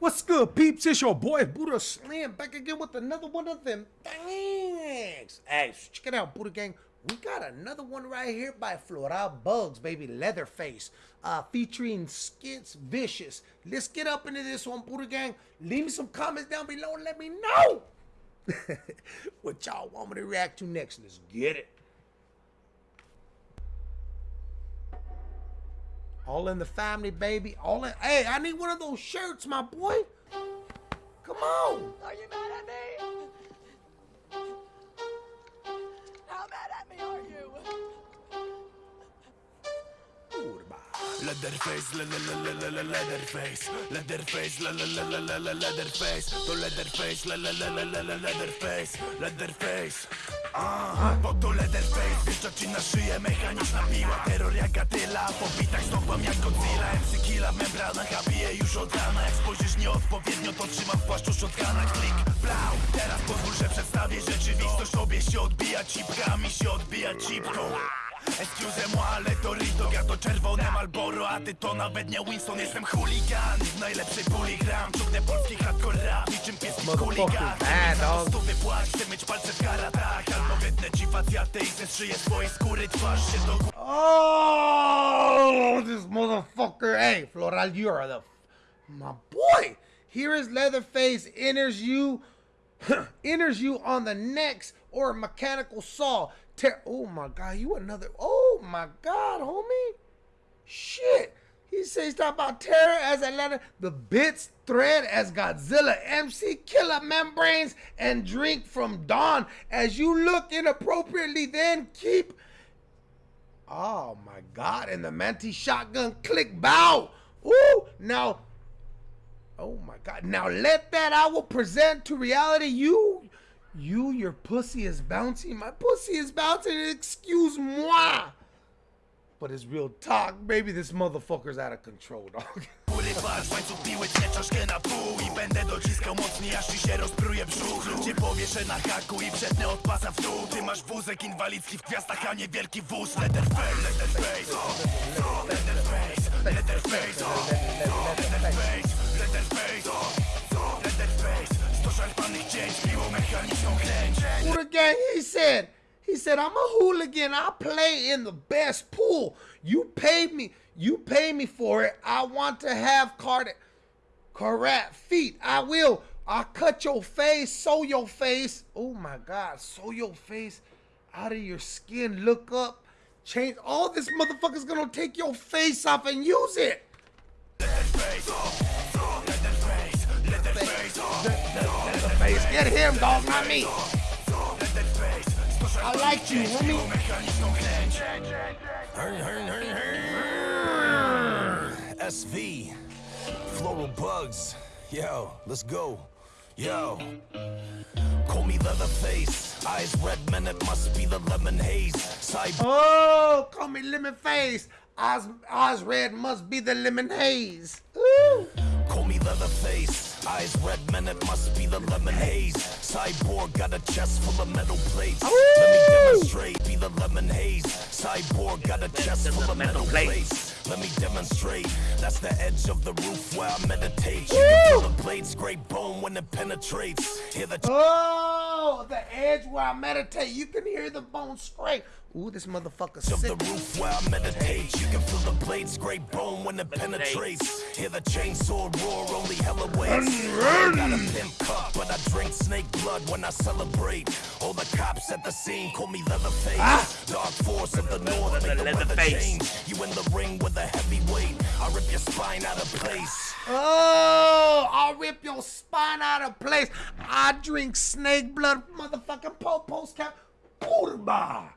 What's good, peeps? It's your boy Buddha Slam back again with another one of them things. Hey, check it out, Buddha Gang. We got another one right here by Floral Bugs, baby, Leatherface, uh, featuring Skits Vicious. Let's get up into this one, Buddha Gang. Leave me some comments down below and let me know what y'all want me to react to next. Let's get it. All in the family, baby. All in. Hey, I need one of those shirts, my boy. Come on. Are you mad at me? How mad at me are you? Leatherface, la la la la la la Leatherface Leatherface, la la la la la la Leatherface Leatherface, la Leatherface Leatherface Ah, bo to Leatherface Wjeżdża ci na szyję mechaniczna piła Terror jak Attila, po bitach stąpam jak Godzilla. MC Killa w membranach, a bije już od rana. Jak spojrzysz nieodpowiednio, to trzymam w płaszczu shotguna Klik, blau, teraz pozwól, że przedstawię rzeczywistość. Tobie się odbija cipka, a mi się odbija cipką Excuse-moi, ale to Rito, ja to czerwone Malboro A ty to nawet nie Winston, jestem chuligan W najlepszej puli gram, ciągnę polski hardcore rap Niczym pieski chuligan. Chcę mieć płacz, chcę mieć palce w karatach Albo wytnę ci facjatę i swojej skóry Twarz się do góry Oh, this motherfucker. Hey, Floral, you are the. My boy. Here is Leatherface enters you. enters you on the next or mechanical saw. Ter- oh my god, you another. Oh my god, homie. Shit. He says talk about terror as Atlanta, the bits thread as Godzilla, MC Killer membranes, and drink from dawn. As you look inappropriately, then keep Oh my god, and the Manti shotgun click bow. Ooh, now Oh my god. Now let that I will present to reality you you your pussy is bouncing. My pussy is bouncing. Excuse moi. But it's real talk, baby. This motherfucker's out of control, dog. Góry patrz, łańcuch piły cię troszkę na pół I będę dociskał mocniej, aż ci się rozpruje brzuch Cię powieszę na haku i przetnę od pasa w dół Ty masz wózek inwalidzki w gwiazdach, a nie wielki wóz Leatherface, Leatherface, Leatherface, Leatherface, Leatherface, Leatherface, Leatherface Gang, he said, he said, I'm a hooligan. I play in the best pool. You paid me, you pay me for it. I want to have card correct feet. I will. I cut your face, sew your face. Oh my God, sew your face out of your skin. Look up, change. All this motherfucker's gonna take your face off and use it. Leatherface, Leatherface, Leatherface, Face, get him, dog, not me. I like you, homie. SV Floral Bugs Yo, let's go Yo Call me Leatherface Eyes red man, it must be the lemon haze Side Oh, call me lemon face. Oz, Oz red must be the lemon haze. Ooh. Call me Leatherface Eyes red man, it must be the lemon haze. Cyborg got a chest full of metal plates. Let me demonstrate, be the lemon haze. Cyborg got a chest full of metal plates. Let me demonstrate, that's the edge of the roof where I meditate. You can feel the blades scrape bone when it penetrates. Hear the Oh, the edge where I meditate. You can hear the bone scrape. Ooh, this motherfucker of the roof where I meditate You can blades scrape bone when it penetrates Hear the chainsaw roar, only hella waits got a pimp cup, but I drink snake blood when I celebrate All the cops at the scene call me Leatherface ah! Dark force of the north, make the weather Leatherface. change You in the ring with a heavyweight I rip your spine out of place Oh, I'll rip your spine out of place. I drink snake blood, motherfucking po post cap. Kurba.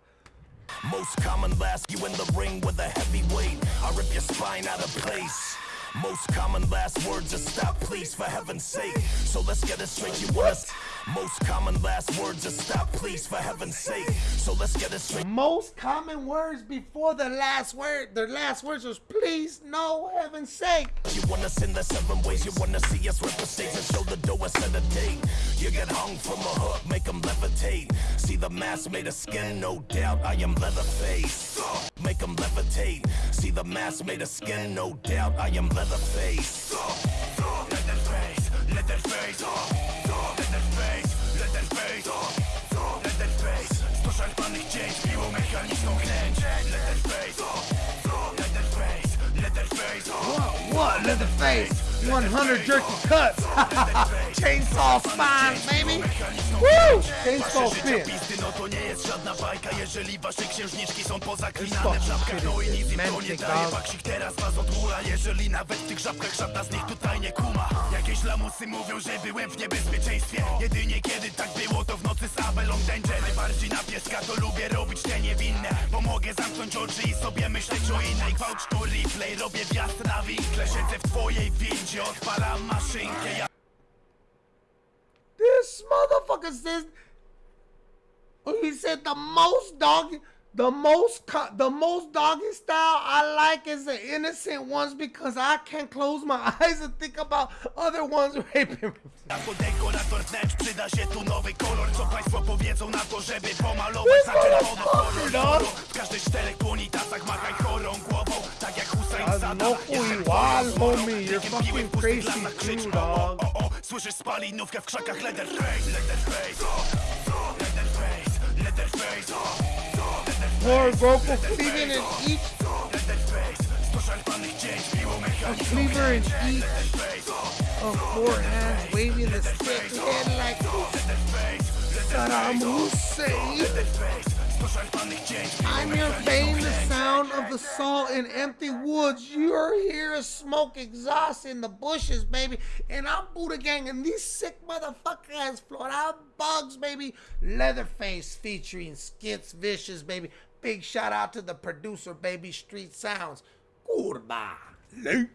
Most common last, you in the ring with a heavyweight. I rip your spine out of place. Most common last words are stop, please, for heaven's sake. So let's get it straight. You want us? Most common last words are stop, please, for heaven's sake. So let's get it straight. Most common words before the last word. The last words was please, no, heaven's sake. You wanna send the seven ways, you wanna see us rip the stage and show the dough and set a date get hung from a hook, make them levitate. See the mask made of skin, no doubt I am Leatherface. Make them levitate. See the mask made of skin, no doubt I am Leatherface. Leatherface, What, what, Leatherface? 100 jerky cuts. Chainsaw spines, baby. Woo! Chainsaw spin. To nie jest żadna bajka Jeżeli wasze księżniczki są pozaklinane w żabkach No i nic im to nie daje Baksik teraz was odmula Jeżeli nawet w tych żabkach żadna z nich tutaj nie kuma Jakieś lamusy mówią, że byłem w niebezpieczeństwie Jedynie kiedy tak było to w nocy z Abelą Danger Najbardziej na pieska to lubię robić te niewinne Bo mogę zamknąć oczy i sobie myśleć o innej Gwałt to replay, robię wjazd na winkle Siedzę w twojej windzie, odpalam maszynkę ja This motherfucker says oh, he said the most doggy the most the most doggy style I like is the innocent ones because I can't close my eyes and think about other ones raping me. Jako dekorator wnętrz przyda się tu nowy kolor Co państwo powiedzą na to, żeby pomalować na czerwono kolor W każdej czterech crazy lasach, krzycz, o, o, Słyszysz spalinówkę w krzakach Leatherface, Leatherface Leatherface, More vocal cleaving in each. A cleaver in each. Of four hands waving the stick. Head like Saddam Hussein. I'm here playing the sound of the salt in empty woods. You're here smoke exhaust in the bushes, baby. And I'm Buddha Gang, and these sick motherfuckers float out bugs, baby. Leatherface featuring Skits Vicious, baby. Big shout out to the producer, baby. Street Sounds. Goodbye. Late.